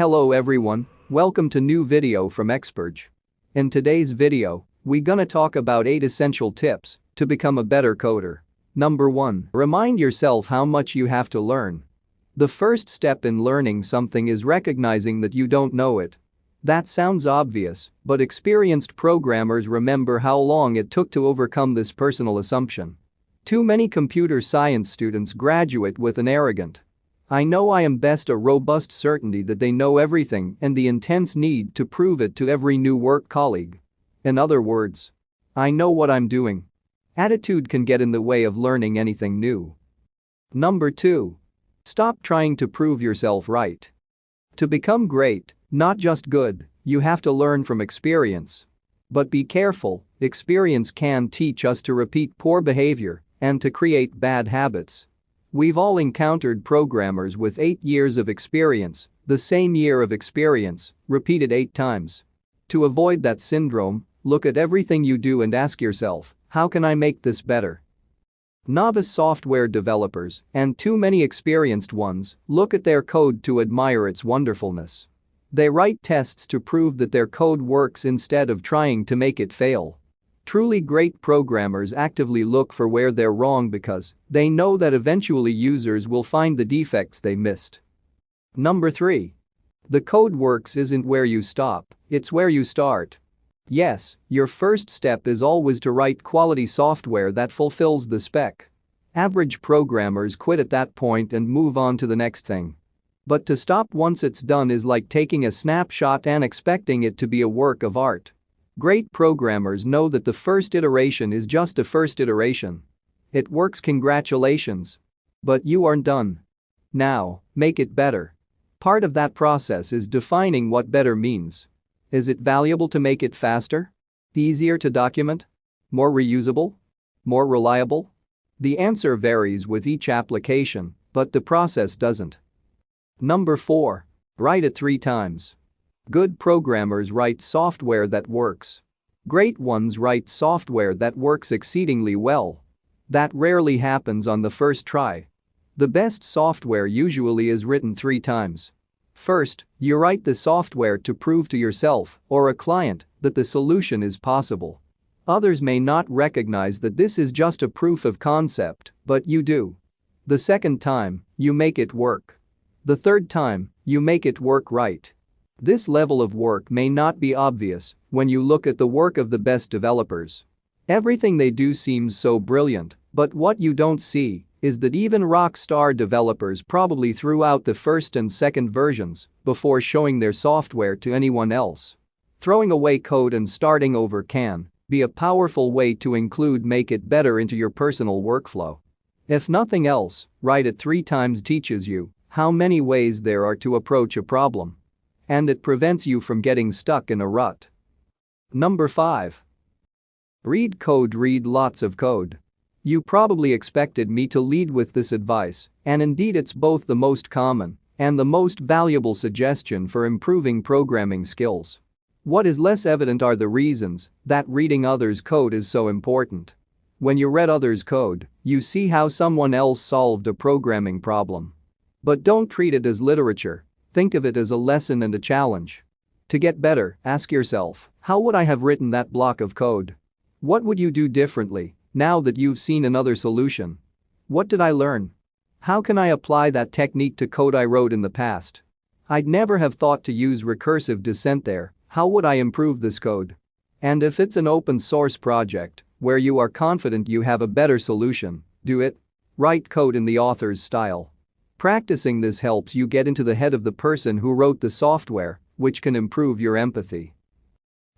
Hello everyone, welcome to new video from Experge. In today's video, we gonna talk about 8 essential tips to become a better coder. Number 1. Remind yourself how much you have to learn. The first step in learning something is recognizing that you don't know it. That sounds obvious, but experienced programmers remember how long it took to overcome this personal assumption. Too many computer science students graduate with an arrogant, I know I am best a robust certainty that they know everything and the intense need to prove it to every new work colleague. In other words, I know what I'm doing. Attitude can get in the way of learning anything new. Number 2. Stop trying to prove yourself right. To become great, not just good, you have to learn from experience. But be careful, experience can teach us to repeat poor behavior and to create bad habits. We've all encountered programmers with 8 years of experience, the same year of experience, repeated 8 times. To avoid that syndrome, look at everything you do and ask yourself, how can I make this better? Novice software developers, and too many experienced ones, look at their code to admire its wonderfulness. They write tests to prove that their code works instead of trying to make it fail. Truly great programmers actively look for where they're wrong because they know that eventually users will find the defects they missed. Number 3. The code works isn't where you stop, it's where you start. Yes, your first step is always to write quality software that fulfills the spec. Average programmers quit at that point and move on to the next thing. But to stop once it's done is like taking a snapshot and expecting it to be a work of art. Great programmers know that the first iteration is just a first iteration. It works congratulations. But you aren't done. Now, make it better. Part of that process is defining what better means. Is it valuable to make it faster? Easier to document? More reusable? More reliable? The answer varies with each application, but the process doesn't. Number 4. Write it three times. Good programmers write software that works. Great ones write software that works exceedingly well. That rarely happens on the first try. The best software usually is written three times. First, you write the software to prove to yourself or a client that the solution is possible. Others may not recognize that this is just a proof of concept, but you do. The second time, you make it work. The third time, you make it work right. This level of work may not be obvious when you look at the work of the best developers. Everything they do seems so brilliant, but what you don't see is that even rockstar developers probably threw out the first and second versions before showing their software to anyone else. Throwing away code and starting over can be a powerful way to include make it better into your personal workflow. If nothing else, write it three times teaches you how many ways there are to approach a problem and it prevents you from getting stuck in a rut. Number 5. Read code Read lots of code. You probably expected me to lead with this advice, and indeed it's both the most common and the most valuable suggestion for improving programming skills. What is less evident are the reasons that reading others' code is so important. When you read others' code, you see how someone else solved a programming problem. But don't treat it as literature Think of it as a lesson and a challenge. To get better, ask yourself, how would I have written that block of code? What would you do differently now that you've seen another solution? What did I learn? How can I apply that technique to code I wrote in the past? I'd never have thought to use recursive descent there, how would I improve this code? And if it's an open source project, where you are confident you have a better solution, do it. Write code in the author's style. Practicing this helps you get into the head of the person who wrote the software, which can improve your empathy.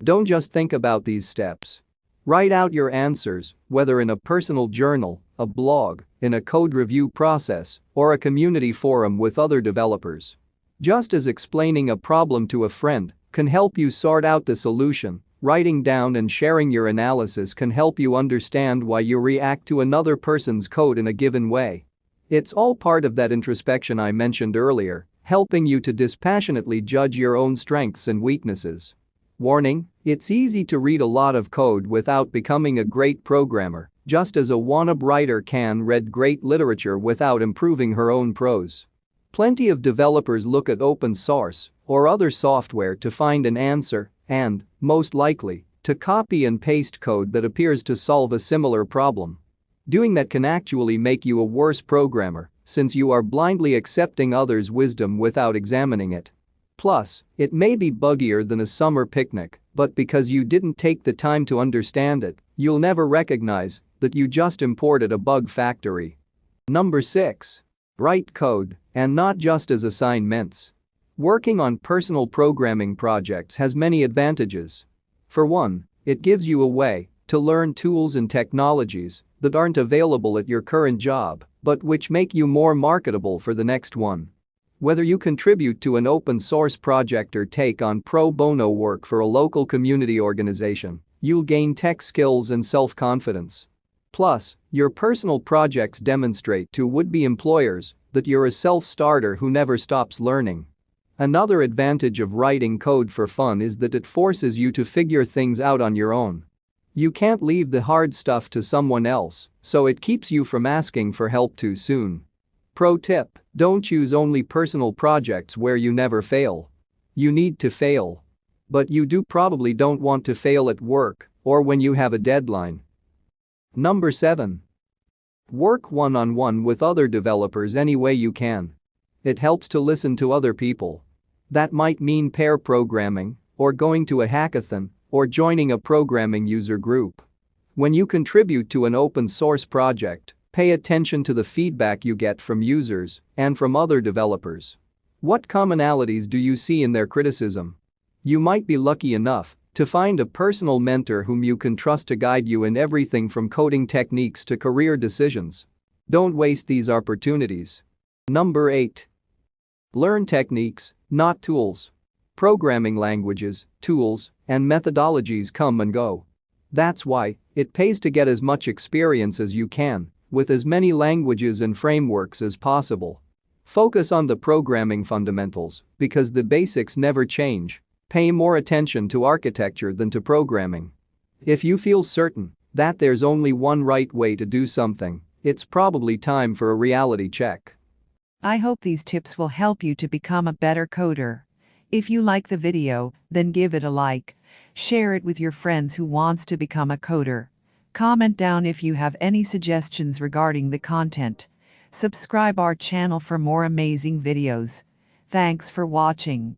Don't just think about these steps. Write out your answers, whether in a personal journal, a blog, in a code review process, or a community forum with other developers. Just as explaining a problem to a friend can help you sort out the solution, writing down and sharing your analysis can help you understand why you react to another person's code in a given way. It's all part of that introspection I mentioned earlier, helping you to dispassionately judge your own strengths and weaknesses. Warning, it's easy to read a lot of code without becoming a great programmer, just as a wannabe writer can read great literature without improving her own prose. Plenty of developers look at open source or other software to find an answer and, most likely, to copy and paste code that appears to solve a similar problem. Doing that can actually make you a worse programmer since you are blindly accepting others' wisdom without examining it. Plus, it may be buggier than a summer picnic, but because you didn't take the time to understand it, you'll never recognize that you just imported a bug factory. Number 6. Write code, and not just as assignments. Working on personal programming projects has many advantages. For one, it gives you a way to learn tools and technologies that aren't available at your current job but which make you more marketable for the next one. Whether you contribute to an open source project or take on pro bono work for a local community organization, you'll gain tech skills and self-confidence. Plus, your personal projects demonstrate to would-be employers that you're a self-starter who never stops learning. Another advantage of writing code for fun is that it forces you to figure things out on your own. You can't leave the hard stuff to someone else, so it keeps you from asking for help too soon. Pro tip, don't choose only personal projects where you never fail. You need to fail. But you do probably don't want to fail at work or when you have a deadline. Number 7. Work one-on-one -on -one with other developers any way you can. It helps to listen to other people. That might mean pair programming or going to a hackathon or joining a programming user group. When you contribute to an open source project, pay attention to the feedback you get from users and from other developers. What commonalities do you see in their criticism? You might be lucky enough to find a personal mentor whom you can trust to guide you in everything from coding techniques to career decisions. Don't waste these opportunities. Number 8. Learn techniques, not tools. Programming languages, tools, and methodologies come and go. That's why it pays to get as much experience as you can with as many languages and frameworks as possible. Focus on the programming fundamentals because the basics never change. Pay more attention to architecture than to programming. If you feel certain that there's only one right way to do something, it's probably time for a reality check. I hope these tips will help you to become a better coder. If you like the video, then give it a like. Share it with your friends who wants to become a coder. Comment down if you have any suggestions regarding the content. Subscribe our channel for more amazing videos. Thanks for watching.